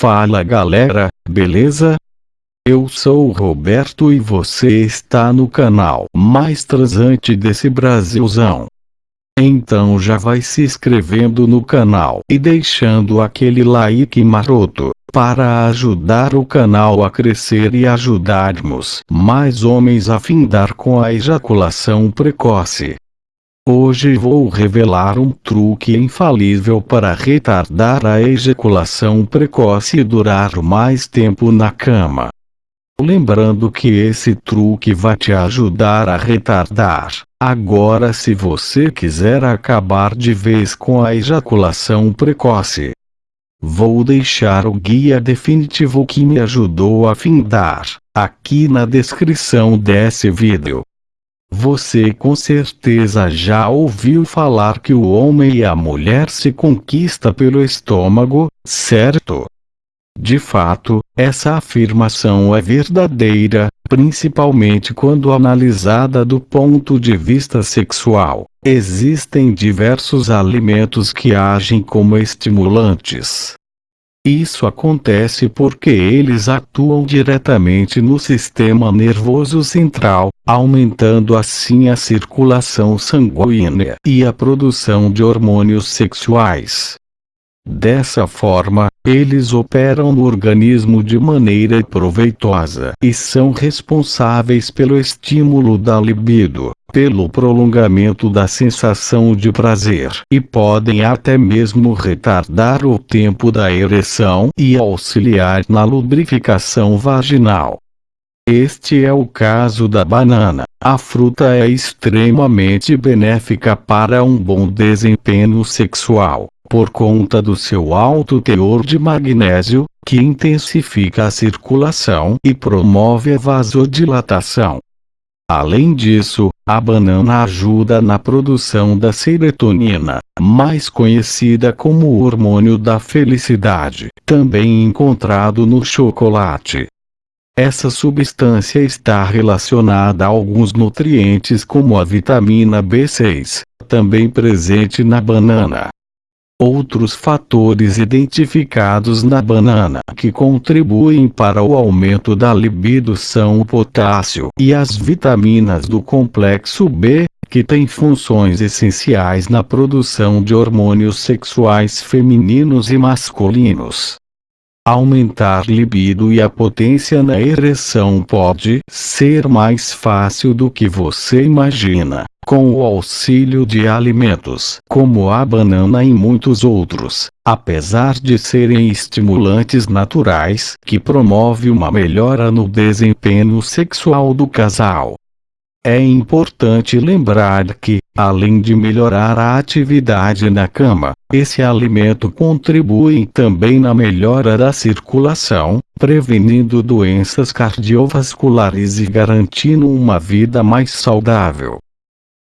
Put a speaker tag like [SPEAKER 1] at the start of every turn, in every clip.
[SPEAKER 1] Fala galera, beleza? Eu sou o Roberto e você está no canal mais transante desse Brasilzão. Então já vai se inscrevendo no canal e deixando aquele like maroto, para ajudar o canal a crescer e ajudarmos mais homens a findar com a ejaculação precoce. Hoje vou revelar um truque infalível para retardar a ejaculação precoce e durar mais tempo na cama. Lembrando que esse truque vai te ajudar a retardar. Agora se você quiser acabar de vez com a ejaculação precoce, vou deixar o guia definitivo que me ajudou a findar, aqui na descrição desse vídeo. Você com certeza já ouviu falar que o homem e a mulher se conquista pelo estômago, certo? De fato, essa afirmação é verdadeira, principalmente quando analisada do ponto de vista sexual. Existem diversos alimentos que agem como estimulantes, isso acontece porque eles atuam diretamente no sistema nervoso central, aumentando assim a circulação sanguínea e a produção de hormônios sexuais. Dessa forma, eles operam no organismo de maneira proveitosa e são responsáveis pelo estímulo da libido, pelo prolongamento da sensação de prazer e podem até mesmo retardar o tempo da ereção e auxiliar na lubrificação vaginal. Este é o caso da banana. A fruta é extremamente benéfica para um bom desempenho sexual, por conta do seu alto teor de magnésio, que intensifica a circulação e promove a vasodilatação. Além disso, a banana ajuda na produção da serotonina, mais conhecida como o hormônio da felicidade, também encontrado no chocolate. Essa substância está relacionada a alguns nutrientes como a vitamina B6, também presente na banana. Outros fatores identificados na banana que contribuem para o aumento da libido são o potássio e as vitaminas do complexo B, que têm funções essenciais na produção de hormônios sexuais femininos e masculinos. Aumentar libido e a potência na ereção pode ser mais fácil do que você imagina com o auxílio de alimentos como a banana e muitos outros, apesar de serem estimulantes naturais que promove uma melhora no desempenho sexual do casal. É importante lembrar que, além de melhorar a atividade na cama, esse alimento contribui também na melhora da circulação, prevenindo doenças cardiovasculares e garantindo uma vida mais saudável.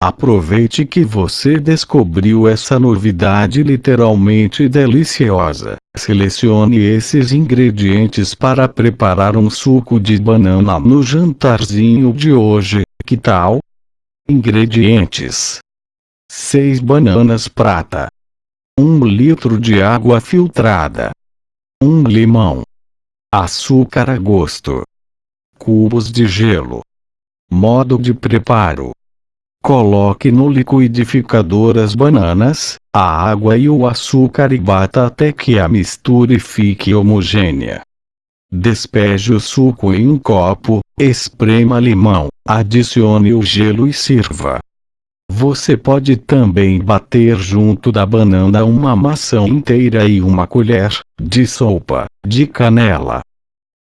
[SPEAKER 1] Aproveite que você descobriu essa novidade literalmente deliciosa. Selecione esses ingredientes para preparar um suco de banana no jantarzinho de hoje, que tal? Ingredientes 6 bananas prata 1 litro de água filtrada. 1 limão. Açúcar a gosto. Cubos de gelo. Modo de preparo. Coloque no liquidificador as bananas, a água e o açúcar e bata até que a mistura fique homogênea. Despeje o suco em um copo, esprema limão, adicione o gelo e sirva. Você pode também bater junto da banana uma maçã inteira e uma colher de sopa de canela.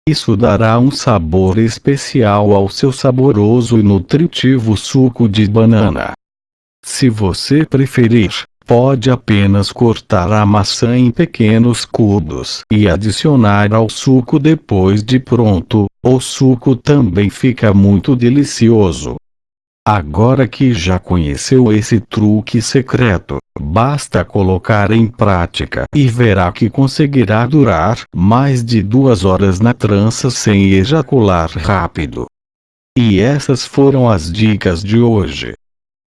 [SPEAKER 1] Isso dará um sabor especial ao seu saboroso e nutritivo suco de banana. Se você preferir, pode apenas cortar a maçã em pequenos cubos e adicionar ao suco depois de pronto, o suco também fica muito delicioso. Agora que já conheceu esse truque secreto, basta colocar em prática e verá que conseguirá durar mais de duas horas na trança sem ejacular rápido. E essas foram as dicas de hoje.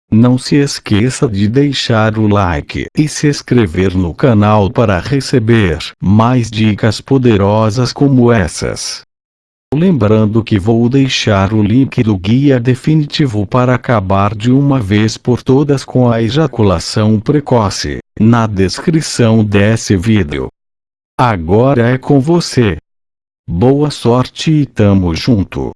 [SPEAKER 1] Não se esqueça de deixar o like e se inscrever no canal para receber mais dicas poderosas como essas. Lembrando que vou deixar o link do guia definitivo para acabar de uma vez por todas com a ejaculação precoce, na descrição desse vídeo. Agora é com você. Boa sorte e tamo junto.